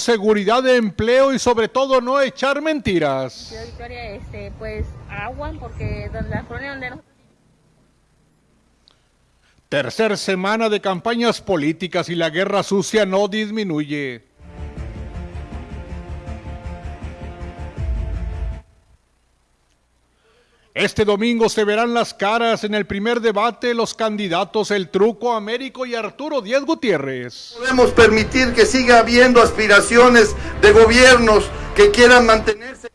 seguridad de empleo y sobre todo no echar mentiras. Victoria, este, pues agua, porque donde la colonia donde nosotros Tercer semana de campañas políticas y la guerra sucia no disminuye. Este domingo se verán las caras en el primer debate los candidatos El Truco Américo y Arturo Díaz Gutiérrez. podemos permitir que siga habiendo aspiraciones de gobiernos que quieran mantenerse.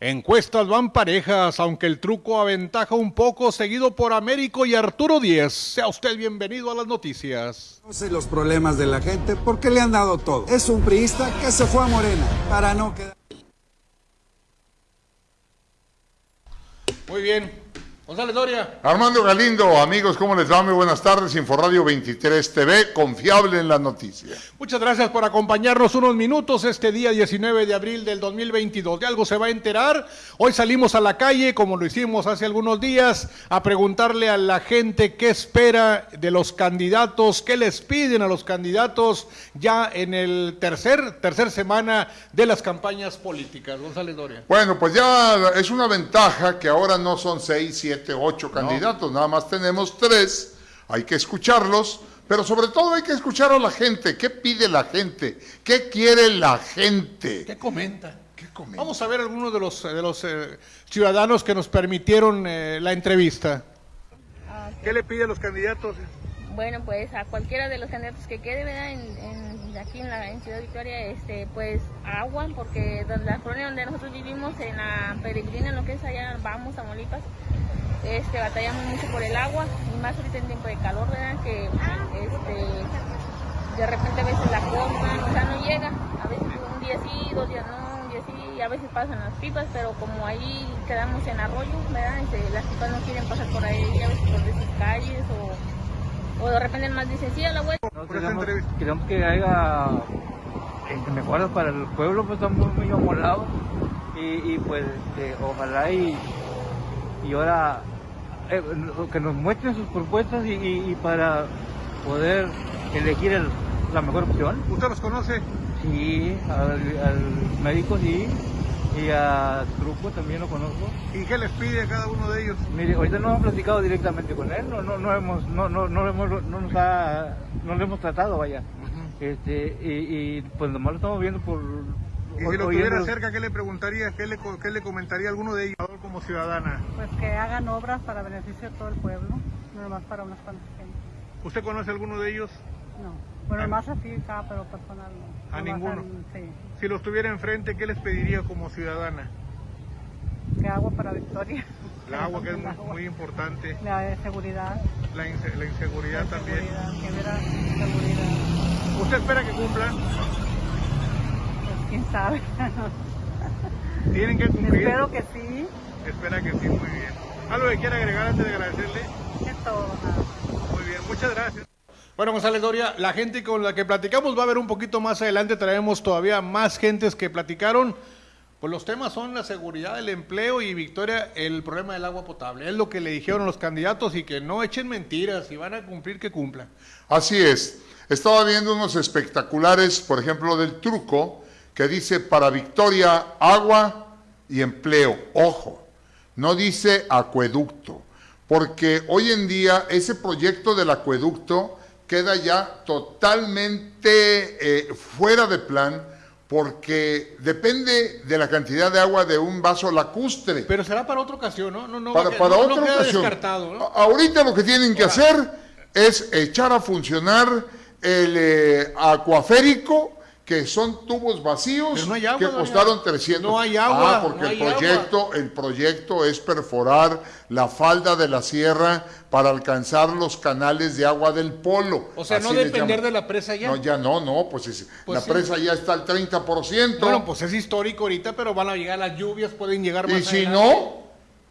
Encuestas van parejas, aunque el truco aventaja un poco, seguido por Américo y Arturo Díez. Sea usted bienvenido a las noticias. Conoce los problemas de la gente porque le han dado todo. Es un priista que se fue a Morena para no quedar. Muy bien. González Doria. Armando Galindo, amigos, ¿cómo les va? Muy buenas tardes. Inforradio 23 TV, confiable en la noticia. Muchas gracias por acompañarnos unos minutos este día 19 de abril del 2022. De algo se va a enterar. Hoy salimos a la calle, como lo hicimos hace algunos días, a preguntarle a la gente qué espera de los candidatos, qué les piden a los candidatos ya en el tercer, tercer semana de las campañas políticas. González Doria. Bueno, pues ya es una ventaja que ahora no son seis, siete, ocho candidatos, nada más tenemos tres. Hay que escucharlos, pero sobre todo hay que escuchar a la gente. ¿Qué pide la gente? ¿Qué quiere la gente? ¿Qué comenta? ¿Qué comenta? Vamos a ver algunos de los, de los eh, ciudadanos que nos permitieron eh, la entrevista. ¿Qué le pide a los candidatos? Bueno, pues a cualquiera de los candidatos que quede, ¿verdad? En, en- aquí en, la, en Ciudad Victoria, este, pues agua, porque donde, la colonia donde nosotros vivimos, en la peregrina, lo que es allá, vamos a Molipas, este, batallamos mucho por el agua, y más ahorita en tiempo de calor, ¿verdad? Que este, de repente a veces la compran, o sea, no llega, a veces un día sí, dos días no, un día sí, y a veces pasan las pipas, pero como ahí quedamos en arroyo, ¿verdad? Este, las pipas no quieren pasar por ahí, a veces por esas calles, o, o de repente más dicen, sí, a la vuelta. No, queremos, queremos que haya eh, mejoras para el pueblo, pues estamos muy amolados y, y pues este, ojalá y, y ahora eh, que nos muestren sus propuestas y, y- y para poder elegir el- la mejor opción. ¿Usted los conoce? Sí, al, al médico sí y a Truco también lo conozco. ¿Y qué les pide a cada uno de ellos? Mire, ahorita no hemos platicado directamente con él, no, no, no hemos, no, no, no, hemos, no nos ha, no lo hemos tratado, vaya. Este, y, y, pues nomás lo estamos viendo por... Y si lo oyendo- tuviera cerca, ¿qué le preguntaría? ¿Qué le, co- qué le comentaría a alguno de ellos como ciudadana? Pues que hagan obras para beneficio de todo el pueblo, no nomás para unas cuantas gente. ¿Usted conoce a alguno de ellos? No, bueno, más así acá, pero personal no. ¿A ninguno? al- sí, Si los tuviera enfrente, ¿qué les pediría como ciudadana? que agua para Victoria. El agua, que es muy, agua. muy importante. La de seguridad. La, inse- la inseguridad la también. seguridad, que hubiera seguridad. ¿Usted espera que cumpla? Pues quién sabe. Tienen que cumplir. Espero que sí, Espera que sí, muy bien. ¿Algo que quiera agregar antes de agradecerle? es todo. nada. Muy bien, muchas gracias. Bueno, González Doria, la gente con la que platicamos va a ver un poquito más adelante, traemos todavía más gentes que platicaron. Pues los temas son la seguridad, el empleo y Victoria, el problema del agua potable. Es lo que le dijeron los candidatos y que no echen mentiras, si van a cumplir, que cumplan. Así es. Estaba viendo unos espectaculares, por ejemplo, del truco, que dice para Victoria agua y empleo. Ojo, no dice acueducto, porque hoy en día ese proyecto del acueducto queda ya totalmente eh, fuera de plan, porque depende de la cantidad de agua de un vaso lacustre. Pero será para otra ocasión, ¿no? no, no para, para no- otra ocasión. descartado, ¿no? A- Ahorita lo que tienen que Ahora. hacer es echar a funcionar el eh, acuaférico, que son tubos vacíos no agua, que doña. costaron 300. No hay agua, Ah, porque no el proyecto, el proyecto es perforar la falda de la sierra para alcanzar los canales de agua del polo. O sea, no Así depender de la presa ya. No, ya no, no, pues, es- Pues la sí. presa ya está al 30%. Bueno, pues es histórico ahorita, pero van a llegar las lluvias, pueden llegar más y si adelante. no,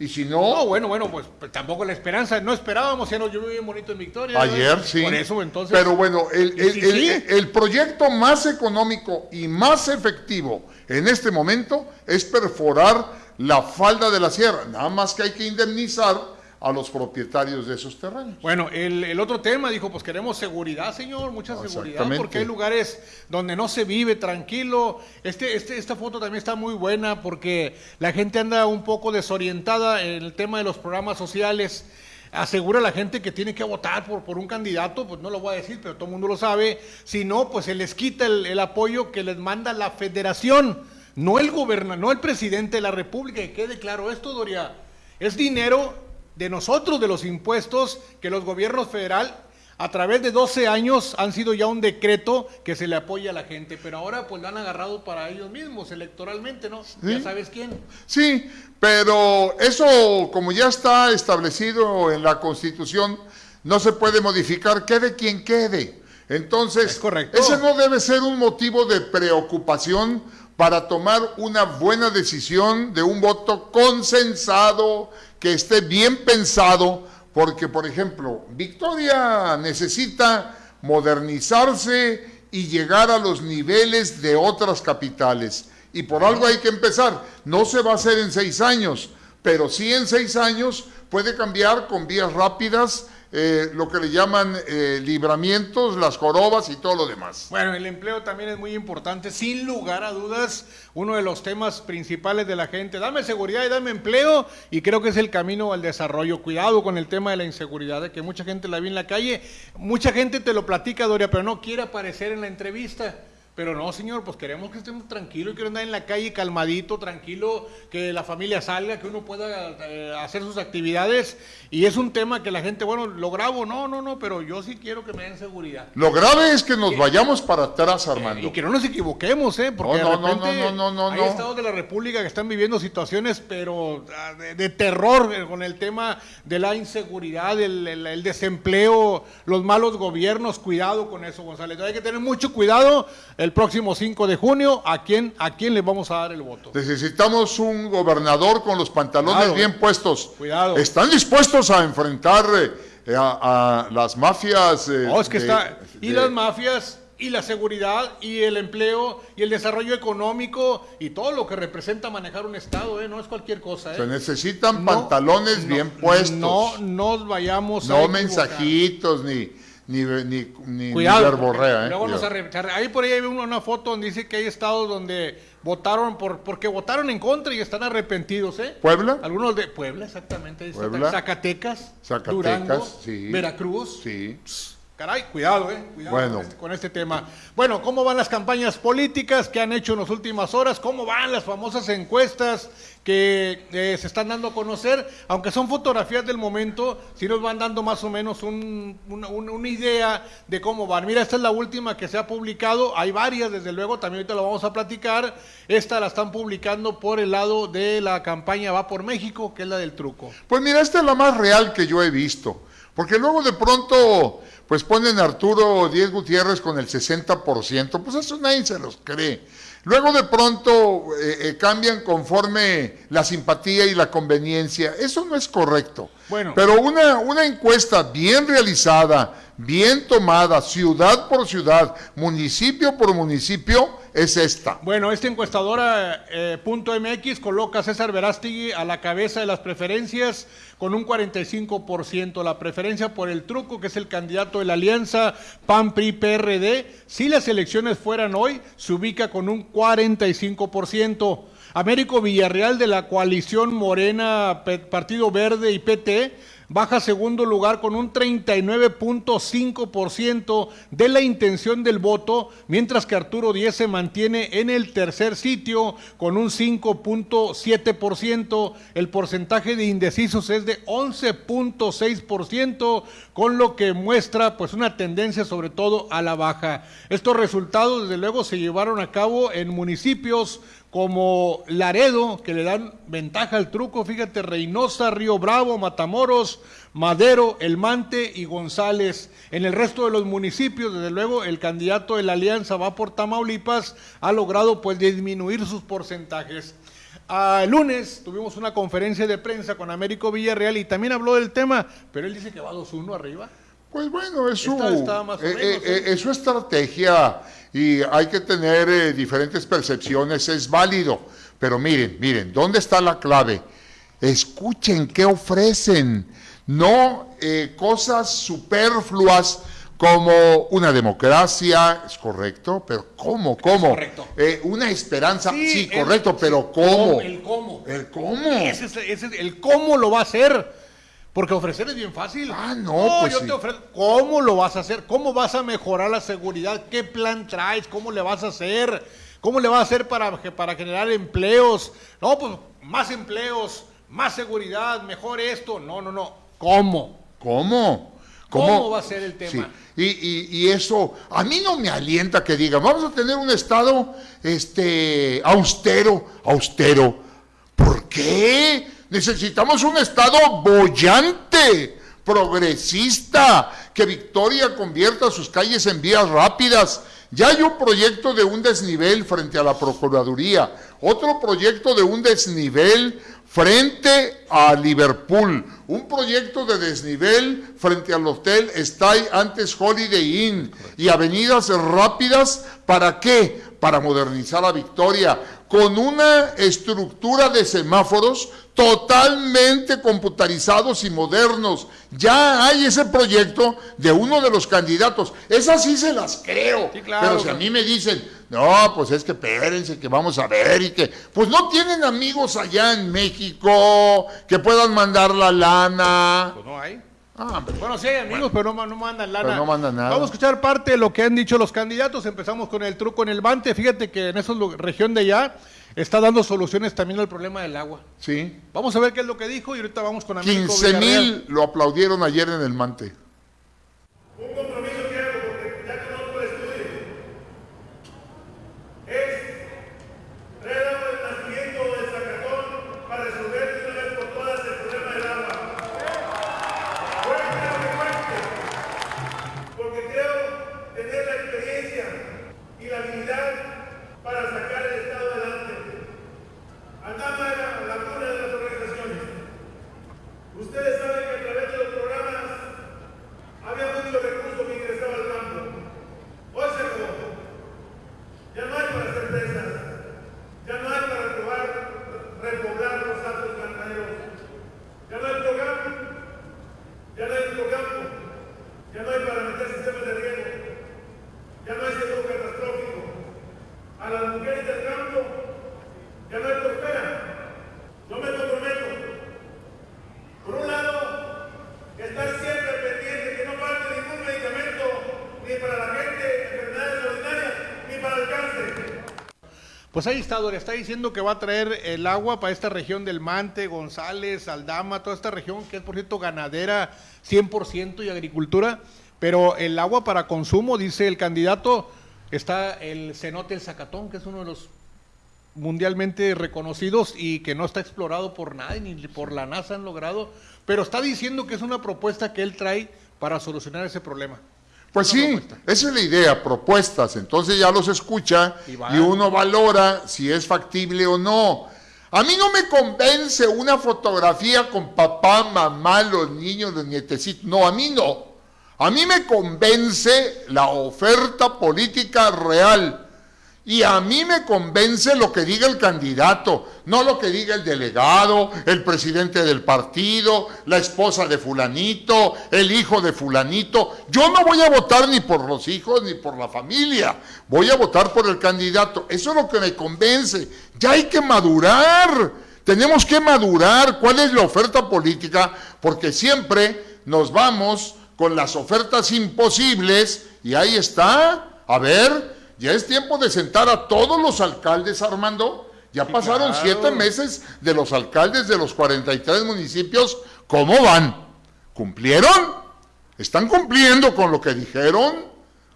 y si no, No, bueno, bueno, pues, pues tampoco la esperanza. No esperábamos, ya nos llovió bien bonito en Victoria. Ayer ¿no? sí. Por eso, entonces. Pero bueno, el, el- el- sí. el proyecto más económico y más efectivo en este momento es perforar la falda de la sierra. Nada más que hay que indemnizar a los propietarios de esos terrenos. Bueno, el, el otro tema dijo, pues queremos seguridad, señor, mucha seguridad, Exactamente. porque hay lugares donde no se vive tranquilo. Este, este, esta foto también está muy buena porque la gente anda un poco desorientada en el tema de los programas sociales. Asegura a la gente que tiene que votar por, por un candidato, pues no lo voy a decir, pero todo el mundo lo sabe. Si no, pues se les quita el, el apoyo que les manda la federación, no el gobernador, no el presidente de la República. Que quede claro esto, Doria. Es dinero de nosotros, de los impuestos que los gobiernos federal a través de 12 años han sido ya un decreto que se le apoya a la gente, pero ahora pues lo han agarrado para ellos mismos electoralmente, ¿no? Ya sabes quién. Sí, pero eso, como ya está establecido en la Constitución, no se puede modificar, quede quien quede. Entonces, Es correcto. ese no debe ser un motivo de preocupación para tomar una buena decisión de un voto consensado, que esté bien pensado, porque, por ejemplo, Victoria necesita modernizarse y llegar a los niveles de otras capitales. Y por algo hay que empezar. No se va a hacer en seis años, pero sí en seis años puede cambiar con vías rápidas, eh, lo que le llaman eh, libramientos, las jorobas y todo lo demás. Bueno, el empleo también es muy importante, sin lugar a dudas, uno de los temas principales de la gente. Dame seguridad y dame empleo y creo que es el camino al desarrollo. Cuidado con el tema de la inseguridad, de que mucha gente la ve en la calle, mucha gente te lo platica, Doria, pero no quiere aparecer en la entrevista. Pero no, señor, pues queremos que estemos tranquilos, quiero andar en la calle calmadito, tranquilo, que la familia salga, que uno pueda eh, hacer sus actividades. Y es un tema que la gente, bueno, lo grabo, no, no, no, pero yo sí quiero que me den seguridad. Lo grave es que nos vayamos para atrás, Armando. Y que no nos equivoquemos, ¿eh? Porque No, no, de repente no, no, no, no, hay estados de la República que están viviendo situaciones, pero ah, de, de terror eh, con el tema de la inseguridad, el, el- el desempleo, los malos gobiernos. Cuidado con eso, González. Hay que tener mucho cuidado el próximo 5 de junio. ¿A quién, a quién le vamos a dar el voto? Necesitamos un gobernador con los pantalones Cuidado. bien puestos. Cuidado. ¿Están dispuestos a enfrentar eh, a, a las mafias? eh, No, es que de- está. Y de- las mafias, y la seguridad, y el empleo, y el desarrollo económico, y todo lo que representa manejar un Estado, ¿eh? No es cualquier cosa, ¿eh? Se necesitan No, pantalones no, bien puestos. No nos vayamos a No equivocar. mensajitos ni, ni, ni, ni, Cuidado. ni porque eh, luego nos Ahí por ahí hay una, foto donde dice que hay estados donde votaron por porque votaron en contra y están arrepentidos, ¿eh? ¿Puebla? Algunos de Puebla, exactamente. Puebla. Zacatecas, Zacatecas, Durango, sí. Veracruz. Sí. Caray, cuidado, eh. Cuidado Bueno. con, este, con este tema. Bueno, ¿cómo van las campañas políticas que han hecho en las últimas horas? ¿Cómo van las famosas encuestas que eh, se están dando a conocer? Aunque son fotografías del momento, sí nos van dando más o menos un- una, una- una idea de cómo van. Mira, esta es la última que se ha publicado. Hay varias, desde luego, también ahorita lo vamos a platicar. Esta la están publicando por el lado de la campaña Va por México, que es la del truco. Pues mira, esta es la más real que yo he visto. Porque luego de pronto, pues ponen a Arturo Díez Gutiérrez con el 60%, pues eso nadie se los cree. Luego de pronto eh, eh, cambian conforme la simpatía y la conveniencia. Eso no es correcto. Bueno. Pero una, una encuesta bien realizada, bien tomada, ciudad por ciudad, municipio por municipio, es esta. Bueno, esta encuestadora eh, punto MX coloca a César Verástegui a la cabeza de las preferencias con un 45%. La preferencia por el truco, que es el candidato de la alianza PAN-PRI-PRD, si las elecciones fueran hoy, se ubica con un 45%. Américo Villarreal de la coalición Morena, Partido Verde y PT baja segundo lugar con un 39.5% de la intención del voto, mientras que Arturo Díez se mantiene en el tercer sitio con un 5.7%. El porcentaje de indecisos es de 11.6%, con lo que muestra pues una tendencia sobre todo a la baja. Estos resultados desde luego se llevaron a cabo en municipios como Laredo, que le dan ventaja al truco, fíjate, Reynosa, Río Bravo, Matamoros, Madero, El Mante y González. En el resto de los municipios, desde luego, el candidato de la alianza va por Tamaulipas, ha logrado pues disminuir sus porcentajes. Ah, el lunes tuvimos una conferencia de prensa con Américo Villarreal y también habló del tema, pero él dice que va 2-1 arriba. Pues bueno, es su, Esta eh, menos, eh, ¿eh? es su estrategia y hay que tener eh, diferentes percepciones, es válido. Pero miren, miren, ¿dónde está la clave? Escuchen qué ofrecen. no eh, cosas superfluas como una democracia, es correcto, pero ¿cómo? ¿Cómo? correcto. Eh, una esperanza, sí, correcto, pero ¿cómo? El cómo. ¿El cómo? Ese es, ese es el cómo lo va a hacer. Porque ofrecer es bien fácil. Ah, no, pues yo sí. te ofrezco. ¿Cómo lo vas a hacer? ¿Cómo vas a mejorar la seguridad? ¿Qué plan traes? ¿Cómo le vas a hacer? ¿Cómo le vas a hacer para, para generar empleos? No, pues más empleos, más seguridad, mejor esto. No, no, no. ¿Cómo? ¿Cómo? ¿Cómo va a ser el tema? Sí. Y, y- y eso, a mí no me alienta que digan, vamos a tener un Estado este, austero, austero. ¿Por qué? Necesitamos un Estado bollante, progresista, que Victoria convierta sus calles en vías rápidas. Ya hay un proyecto de un desnivel frente a la Procuraduría, otro proyecto de un desnivel frente a Liverpool, un proyecto de desnivel frente al hotel Stay antes Holiday Inn y avenidas rápidas, ¿para qué? Para modernizar a Victoria, con una estructura de semáforos totalmente computarizados y modernos. Ya hay ese proyecto de uno de los candidatos. Esas sí se las creo. Sí, claro, Pero si a mí me dicen, no, pues es que espérense, que vamos a ver y que, pues no tienen amigos allá en México que puedan mandar la lana. Pues no hay. Ah, hombre. Bueno, sí hay amigos, pero no, no mandan lana. Pero no mandan nada. Vamos a escuchar parte de lo que han dicho los candidatos. Empezamos con el truco en el Bante. Fíjate que en esa región de allá está dando soluciones también al problema del agua. Sí. Vamos a ver qué es lo que dijo y ahorita vamos con Américo 15 Villarreal. mil lo aplaudieron ayer en el Mante. Un compromiso que hago, porque ya conozco el estudio, es traer agua del nacimiento o del Zacatón para resolver de una vez por todas el problema del agua. Cuente lo que cuente, porque creo tener la experiencia y la habilidad para sacar el Estado adelante. Andama era la cuna de las organizaciones. Ustedes saben que a través de los programas había mucho recurso que ingresaba al campo. Hoy se acabó. Ya no hay para hacer presas. Ya no hay para repoblar, repoblar los altos cantaderos. Ya no hay programa. Ya no hay microcampo. Ya no hay para meter sistemas de riego. Ya no hay seguro catastrófico. A las mujeres del campo ya no hay prospera. Yo me comprometo. Por un lado, estar siempre pendiente que no falte ningún medicamento ni para la gente, enfermedades ordinarias, ni para el cáncer. Pues ahí está, está diciendo que va a traer el agua para esta región del Mante, González, Aldama, toda esta región que es, por cierto, ganadera 100% y agricultura, pero el agua para consumo, dice el candidato, está el cenote El Zacatón, que es uno de los mundialmente reconocidos y que no está explorado por nadie, ni por la NASA han logrado, pero está diciendo que es una propuesta que él trae para solucionar ese problema. Pues sí, esa es la idea, propuestas. Entonces ya los escucha Y uno valora si es factible o no. A mí no me convence una fotografía con papá, mamá, los niños, los nietecitos. No, a mí no. A mí me convence la oferta política real. Y a mí me convence lo que diga el candidato, no lo que diga el delegado, el presidente del partido, la esposa de fulanito, el hijo de fulanito. Yo no voy a votar ni por los hijos ni por la familia, voy a votar por el candidato. Eso es lo que me convence. Ya hay que madurar. Tenemos que madurar cuál es la oferta política, porque siempre nos vamos con las ofertas imposibles y ahí está. A ver, ya es tiempo de sentar a todos los alcaldes, Armando. Ya pasaron claro. siete meses de los alcaldes de los 43 municipios. ¿Cómo van? ¿Cumplieron? ¿Están cumpliendo con lo que dijeron?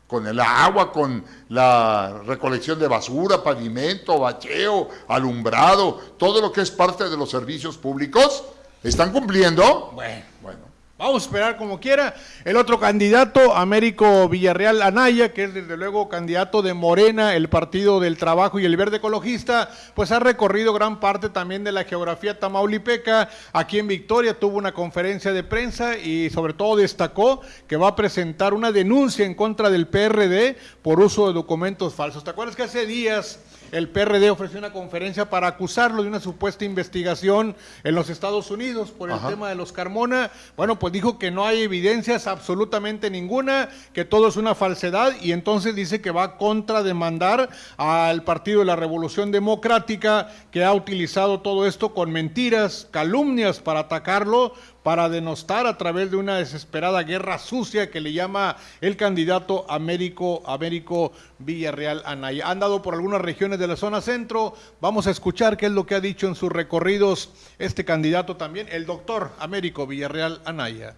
Con el agua, con la recolección de basura, pavimento, bacheo, alumbrado, todo lo que es parte de los servicios públicos. ¿Están cumpliendo? Bueno. Bueno. Vamos a esperar como quiera. El otro candidato, Américo Villarreal Anaya, que es desde luego candidato de Morena, el Partido del Trabajo y el Verde Ecologista, pues ha recorrido gran parte también de la geografía tamaulipeca. Aquí en Victoria tuvo una conferencia de prensa y sobre todo destacó que va a presentar una denuncia en contra del PRD por uso de documentos falsos. ¿Te acuerdas que hace días el PRD ofreció una conferencia para acusarlo de una supuesta investigación en los Estados Unidos por el tema de los Carmona. Bueno, pues dijo que no hay evidencias absolutamente ninguna, que todo es una falsedad y entonces dice que va a contrademandar al Partido de la Revolución Democrática que ha utilizado todo esto con mentiras, calumnias para atacarlo para denostar a través de una desesperada guerra sucia que le llama el candidato Américo, Américo Villarreal Anaya. Han dado por algunas regiones de la zona centro. Vamos a escuchar qué es lo que ha dicho en sus recorridos este candidato también, el doctor Américo Villarreal Anaya.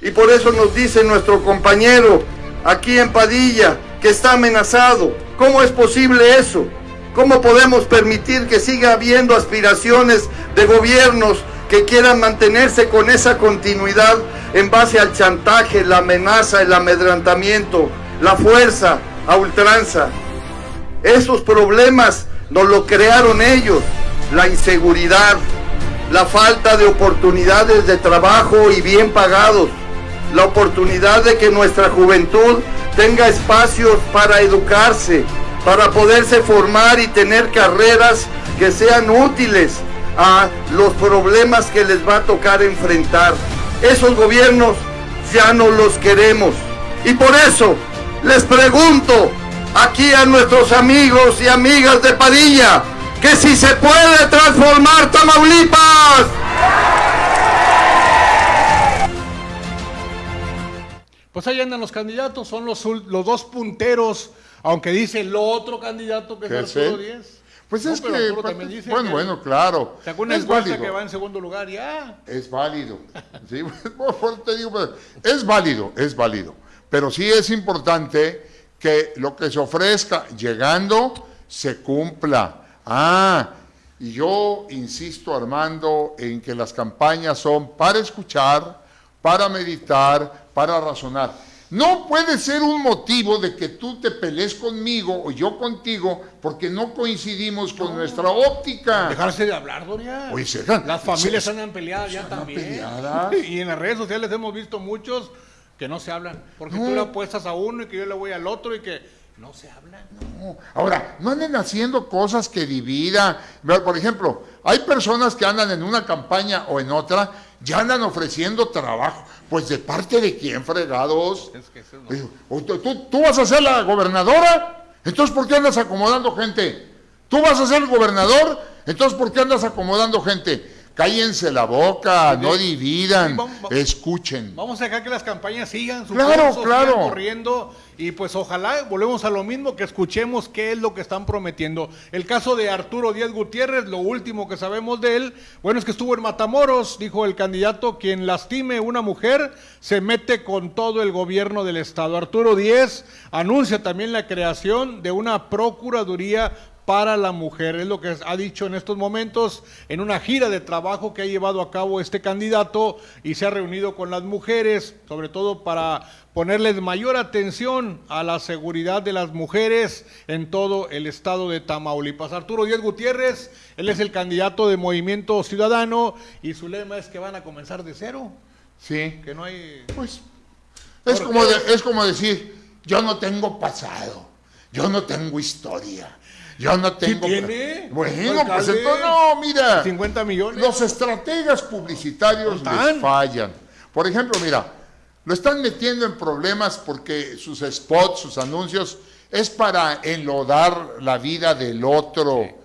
Y por eso nos dice nuestro compañero aquí en Padilla que está amenazado. ¿Cómo es posible eso? ¿Cómo podemos permitir que siga habiendo aspiraciones de gobiernos que quieran mantenerse con esa continuidad en base al chantaje, la amenaza, el amedrentamiento, la fuerza a ultranza. Esos problemas nos lo crearon ellos, la inseguridad, la falta de oportunidades de trabajo y bien pagados, la oportunidad de que nuestra juventud tenga espacios para educarse, para poderse formar y tener carreras que sean útiles a los problemas que les va a tocar enfrentar. Esos gobiernos ya no los queremos. Y por eso les pregunto aquí a nuestros amigos y amigas de Padilla que si se puede transformar Tamaulipas. Pues ahí andan los candidatos, son los, los dos punteros, aunque dice el otro candidato que es Arturo Díez. Pues es que, bueno, bueno, claro. es válido. que va en segundo lugar ya. Es válido. sí, te digo, pues, es válido, es válido. Pero sí es importante que lo que se ofrezca llegando se cumpla. Ah, y yo insisto, Armando, en que las campañas son para escuchar, para meditar, para razonar. No puede ser un motivo de que tú te pelees conmigo o yo contigo porque no coincidimos con nuestra óptica. Dejarse de hablar, Doria. Las familias andan peleadas ya también. Y en las redes sociales hemos visto muchos que no se hablan. Porque tú le apuestas a uno y que yo le voy al otro y que no se hablan. No. Ahora, no anden haciendo cosas que dividan. Por ejemplo, hay personas que andan en una campaña o en otra, ya andan ofreciendo trabajo. Pues de parte de quién, fregados. Es que no. ¿Tú, ¿Tú vas a ser la gobernadora? Entonces, ¿por qué andas acomodando gente? ¿Tú vas a ser el gobernador? Entonces, ¿por qué andas acomodando gente? Cállense la boca, no dividan, escuchen. Vamos a dejar que las campañas sigan su claro, claro. corriendo y pues ojalá volvemos a lo mismo que escuchemos qué es lo que están prometiendo. El caso de Arturo Díaz Gutiérrez, lo último que sabemos de él, bueno, es que estuvo en Matamoros, dijo el candidato, quien lastime una mujer se mete con todo el gobierno del estado. Arturo Díaz anuncia también la creación de una procuraduría para la mujer. Es lo que ha dicho en estos momentos en una gira de trabajo que ha llevado a cabo este candidato y se ha reunido con las mujeres, sobre todo para ponerles mayor atención a la seguridad de las mujeres en todo el estado de Tamaulipas. Arturo Díaz Gutiérrez, él es el candidato de Movimiento Ciudadano y su lema es que van a comenzar de cero. Sí. Que no hay... Pues es como, es como decir, yo no tengo pasado, yo no tengo historia yo no tengo. tiene? Bueno, pues entonces, no, mira. 50 millones. Los estrategas publicitarios les fallan. Por ejemplo, mira, lo están metiendo en problemas porque sus spots, sus anuncios, es para enlodar la vida del otro.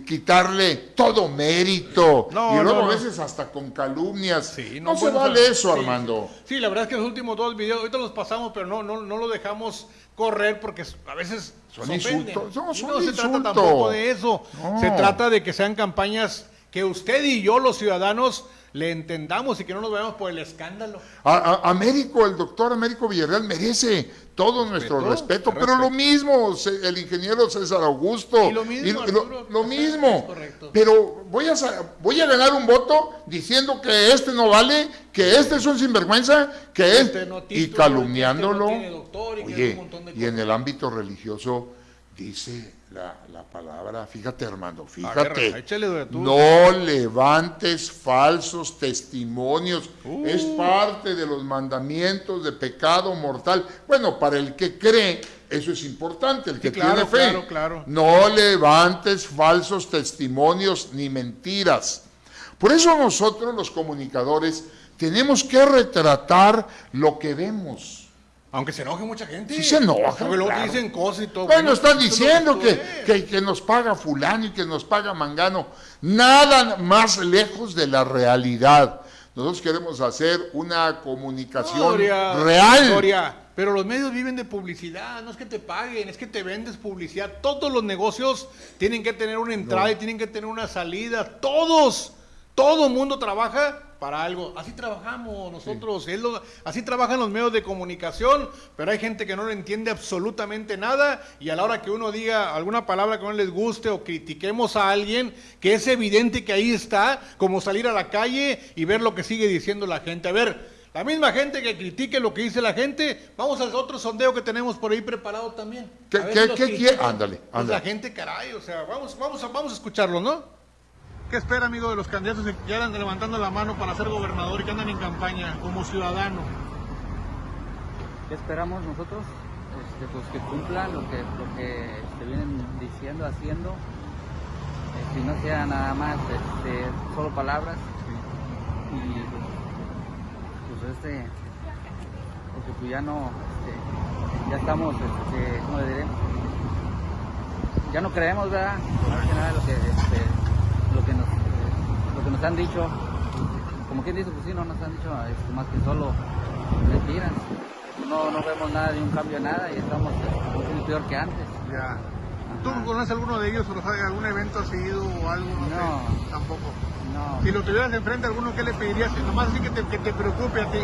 Quitarle todo mérito y luego a veces hasta con calumnias. no, se vale eso, Armando. Sí, la verdad es que los últimos dos videos, ahorita los pasamos, pero no, no, no lo dejamos correr porque a veces son insultos. No, se trata tampoco de eso. Se trata de que sean campañas que usted y yo, los ciudadanos, le entendamos y que no nos veamos por el escándalo. Américo, el doctor Américo Villarreal merece todo nuestro respeto, pero lo mismo el ingeniero César Augusto. Y lo mismo. lo, mismo. Pero voy a, voy a ganar un voto diciendo que este no vale, que este es un sinvergüenza, que este y calumniándolo. Este Oye, y en el ámbito religioso dice la, la palabra, fíjate Armando, fíjate. tú. No levantes falsos testimonios. Uh. Es parte de los mandamientos de pecado mortal. Bueno, para el que cree, eso es importante, el que Sí, claro, tiene fe. claro, claro. No levantes falsos testimonios ni mentiras. Por eso nosotros los comunicadores tenemos que retratar lo que vemos. Aunque se enoje mucha gente. Sí se enoja, Porque luego claro. dicen cosas y todo. Bueno, están diciendo que, que, que nos paga fulano y que nos paga mangano. Nada más lejos de la realidad. Nosotros queremos hacer una comunicación Gloria, real. Gloria, pero los medios viven de publicidad, no es que te paguen, es que te vendes publicidad. Todos los negocios tienen que tener una entrada y tienen que tener una salida. Todos, todo el mundo trabaja para algo. Así trabajamos nosotros, lo- así trabajan los medios de comunicación, pero hay gente que no le entiende absolutamente nada y a la hora que uno diga alguna palabra que no les guste o critiquemos a alguien, que es evidente que ahí está, como salir a la calle y ver lo que sigue diciendo la gente. A ver, la misma gente que critique lo que dice la gente, vamos al otro sondeo que tenemos por ahí preparado también. ¿Qué- si quiere? Ándale, Pues ándale. la gente, caray, o sea, vamos, vamos, a, vamos a escucharlo, ¿no? ¿Qué espera, amigo, de los candidatos que andan levantando la mano para ser gobernador y que andan en campaña como ciudadano? ¿Qué esperamos nosotros? Este, pues que cumplan lo que, lo que este, vienen diciendo, haciendo. Que no sea nada más este, solo palabras. Y pues este, porque pues ya no, este, ya estamos, este, ¿cómo le diré? Ya no creemos, ¿verdad? Nada lo que, este, lo que nos, eh, lo que nos han dicho. Como quien dice, pues sí, no nos han dicho este, más que solo mentiras no, no vemos nada de un cambio nada y estamos mucho peor que antes. Ya. ¿Tú conoces alguno de ellos o algún evento has ido o algo? No, No. sé, tampoco. No, Si lo tuvieras enfrente, ¿alguno qué le pedirías? Nomás así que te, que te preocupe a ti.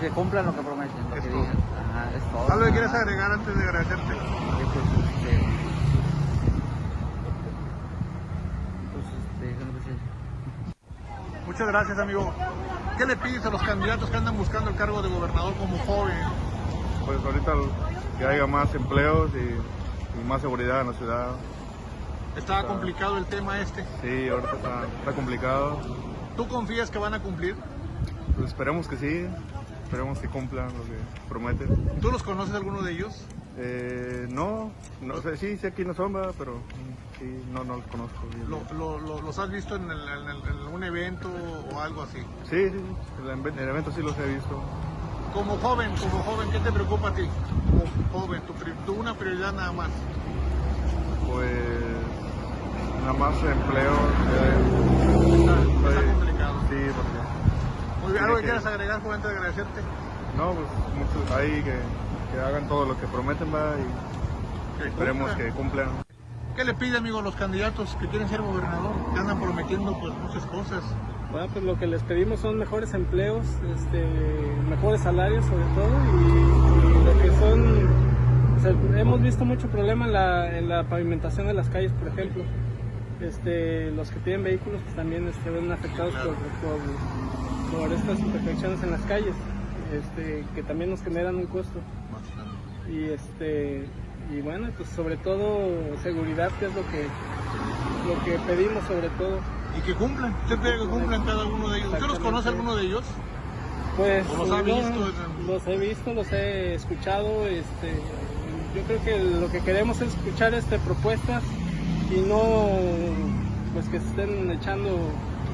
que cumplan lo que prometen, lo Es que todo. digan. Ajá, es todo. ¿Algo que quieras agregar antes de agradecerte? Que, pues, este, pues, este, ¿qué le puedo decir? Muchas gracias, amigo. ¿Qué le pides a los candidatos que andan buscando el cargo de gobernador como joven? Pues ahorita que haya más empleos y, y más seguridad en la ciudad. Está Está- complicado el tema este. Sí, ahorita está, está complicado. ¿Tú confías que van a cumplir? Pues esperemos que sí, esperemos que cumplan lo que prometen. ¿Tú los conoces alguno de ellos? Eh, no, no sé, sí, sé quiénes son, pero sí, no, no los conozco bien. ¿Lo- lo- lo- ¿Los has visto en, el- en el- en un evento o algo así? Sí, sí, el, ev- el evento sí los he visto. Como joven, como joven, ¿qué te preocupa a ti? Como joven, tu, tu una prioridad nada más. Pues nada más empleo. eh, Está, complicado. Sí, porque Muy bien, ¿algo que quieras agregar, joven, antes de agradecerte? no, pues muchos ahí que, que hagan todo lo que prometen va y Que esperemos cumplan. que cumplan. ¿Qué le pide, amigo, a los candidatos que quieren ser gobernador? Que andan prometiendo pues muchas cosas. Bueno, pues lo que les pedimos son mejores empleos, este, mejores salarios sobre todo y, y lo que son, o sea, hemos visto mucho problema en la, en la pavimentación de las calles, por ejemplo. Este, los que tienen vehículos pues, también este, ven afectados por, por, por estas imperfecciones en las calles, este, que también nos generan un costo. Y este y bueno, pues sobre todo seguridad, que es lo que lo que pedimos sobre todo. Y que cumplan. Usted pide que cumplan cada uno de ellos. ¿Usted los conoce alguno de ellos? Pues ¿O los ha no, visto? los he visto, los he escuchado, este, yo creo que lo que queremos es escuchar este propuestas y no pues que se estén echando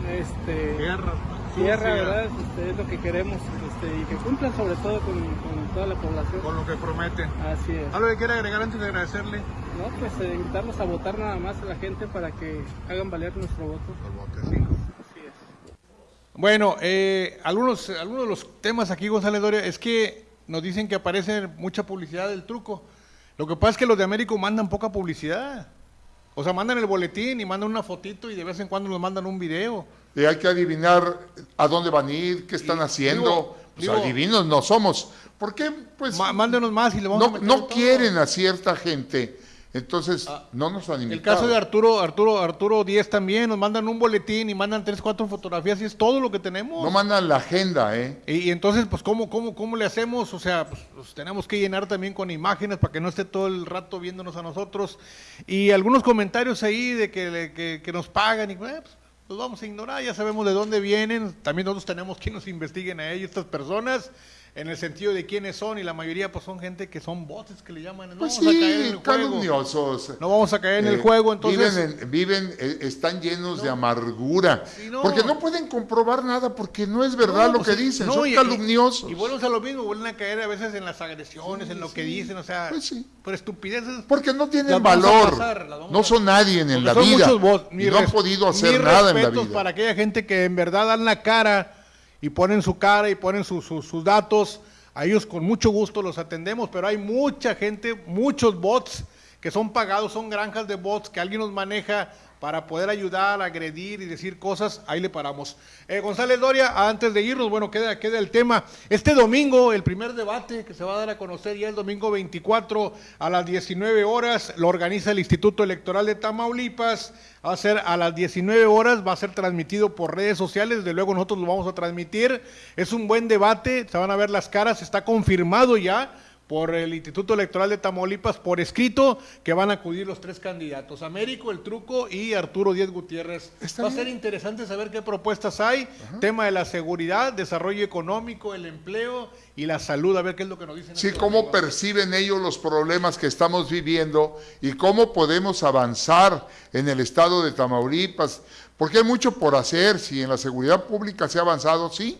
este Tierra. Tierra, ¿verdad? Este, es lo que queremos, este, y que cumplan sobre todo con, con toda la población. Con lo que prometen. Así es. ¿Algo que quiera agregar antes de agradecerle? No, pues eh, invitarlos a votar nada más a la gente para que hagan valer nuestro voto. Así es. Bueno, eh, algunos, algunos de los temas aquí, González Doria, es que nos dicen que aparece mucha publicidad del truco. Lo que pasa es que los de Américo mandan poca publicidad. O sea, mandan el boletín y mandan una fotito y de vez en cuando nos mandan un video. Y hay que adivinar a dónde van a ir, qué están haciendo. digo- pues digo- adivinos no somos. ¿Por qué? Pues mándenos más y le vamos a no, meter no todo. quieren a cierta gente Entonces, no nos han invitado. Ah, El caso de Arturo, Arturo, Arturo Díez también, nos mandan un boletín y mandan tres, cuatro fotografías y es todo lo que tenemos. No mandan la agenda, ¿eh? Y, y entonces, pues, ¿cómo, cómo, ¿cómo le hacemos? O sea, pues, pues, tenemos que llenar también con imágenes para que no esté todo el rato viéndonos a nosotros. Y algunos comentarios ahí de que, que nos pagan y eh, pues, los vamos a ignorar, ya sabemos de dónde vienen. También nosotros tenemos que nos investiguen a ellos, estas personas, en el sentido de quiénes son. Y la mayoría, pues, son gente que son bots que le llaman. No Pues vamos a caer en sí, el juego. calumniosos. No vamos a caer en el Eh, juego, entonces. Viven, en- viven, eh, están llenos de amargura. no. Porque no pueden comprobar nada, porque no es verdad lo pues que sí, dicen, son y- calumniosos. Y, y vuelven a lo mismo, vuelven a caer a veces en las agresiones, en lo que dicen, o sea, por estupideces. Pues Porque no tienen valor, pasar, no son nadie en Porque la son vida y no han podido hacer nada en la vida. para aquella gente que en verdad dan la cara y ponen su cara y ponen su- su- sus datos, a ellos con mucho gusto los atendemos, pero hay mucha gente, muchos bots que son pagados, son granjas de bots que alguien nos maneja para poder ayudar, agredir y decir cosas, ahí le paramos. Eh, González Doria, antes de irnos, bueno, queda, queda el tema. Este domingo, el primer debate que se va a dar a conocer ya el domingo 24 a las 19 horas, lo organiza el Instituto Electoral de Tamaulipas, va a ser a las 19 horas, va a ser transmitido por redes sociales, de luego nosotros lo vamos a transmitir. Es un buen debate, se van a ver las caras, está confirmado ya por el Instituto Electoral de Tamaulipas por escrito que van a acudir los tres candidatos, Américo, El Truco y Arturo Díez Gutiérrez. Va a ser interesante saber qué propuestas hay, tema de la seguridad, desarrollo económico, el empleo y la salud, a ver qué es lo que nos dicen. Sí, cómo amigos. perciben ellos los problemas que estamos viviendo y cómo podemos avanzar en el estado de Tamaulipas, porque hay mucho por hacer, si en la seguridad pública se ha avanzado, sí,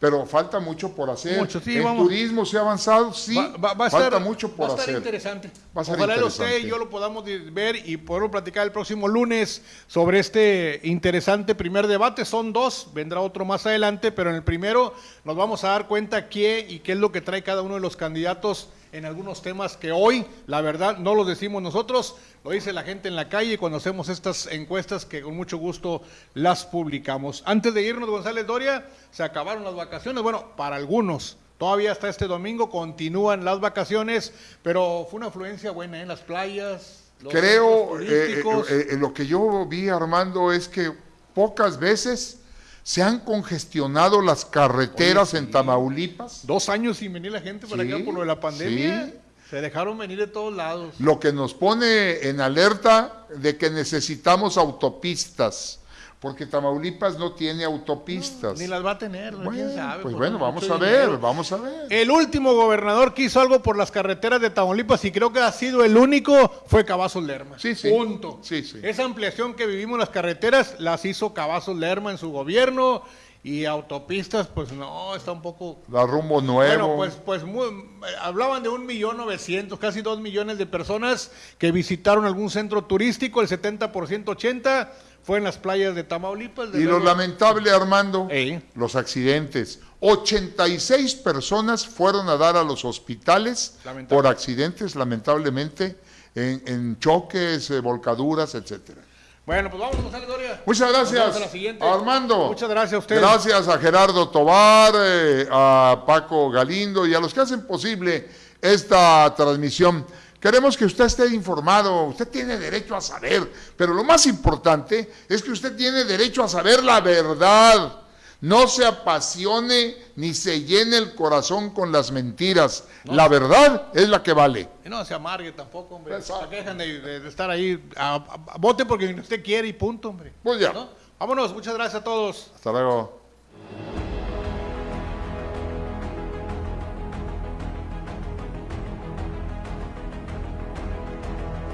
pero falta mucho por hacer. Mucho, sí, vamos. turismo se ha avanzado, sí, Va- va- va a falta estar- mucho por va a estar hacer. interesante. Va a ser Ojalá interesante. usted y yo lo podamos ver y poderlo platicar el próximo lunes sobre este interesante primer debate. Son dos, vendrá otro más adelante, pero en el primero nos vamos a dar cuenta qué y qué es lo que trae cada uno de los candidatos en algunos temas que hoy, la verdad, no los decimos nosotros, lo dice la gente en la calle cuando hacemos estas encuestas que con mucho gusto las publicamos. Antes de irnos, González Doria, se acabaron las vacaciones, bueno, para algunos. Todavía hasta este domingo continúan las vacaciones, pero fue una afluencia buena en las playas. los Creo, eh, eh, eh, lo que yo vi, Armando, es que pocas veces se han congestionado las carreteras en Tamaulipas. Dos años sin venir la gente para Sí, acá por lo de la pandemia. sí. Se dejaron venir de todos lados. Lo que nos pone en alerta de que necesitamos autopistas, porque Tamaulipas no tiene autopistas. Ni las va a tener, ¿no? quién sabe. pues por bueno, vamos a ver, dinero. vamos a ver. El último gobernador que hizo algo por las carreteras de Tamaulipas, y creo que ha sido el único, fue Cavazos Lerma. Sí, sí. Punto. Sí, sí. Esa ampliación que vivimos en las carreteras las hizo Cavazos Lerma en su gobierno. Y autopistas, pues no, está un poco La rumbo nuevo. Bueno, pues, pues muy- hablaban de un millón novecientos, casi dos millones de personas que visitaron algún centro turístico, el 70%, 80% fue en las playas de Tamaulipas. de y lo lamentable, Armando, los accidentes. 86 personas fueron a dar a los hospitales por accidentes, lamentablemente, en, en choques, eh, volcaduras, etcétera. Bueno, pues vamos, Gonzalo Doria. Muchas gracias, a la siguiente. Armando. Muchas gracias a ustedes. Gracias a Gerardo Tobar, eh, a Paco Galindo y a los que hacen posible esta transmisión. Queremos que usted esté informado, usted tiene derecho a saber, pero lo más importante es que usted tiene derecho a saber la verdad. No se apasione ni se llene el corazón con las mentiras. La verdad es la que vale. Y no se amargue tampoco, hombre. Dejen de, de- de estar ahí. A, a- a- vote porque usted quiere y punto, hombre. Pues ya. ¿No? Vámonos, muchas gracias a todos. Hasta luego.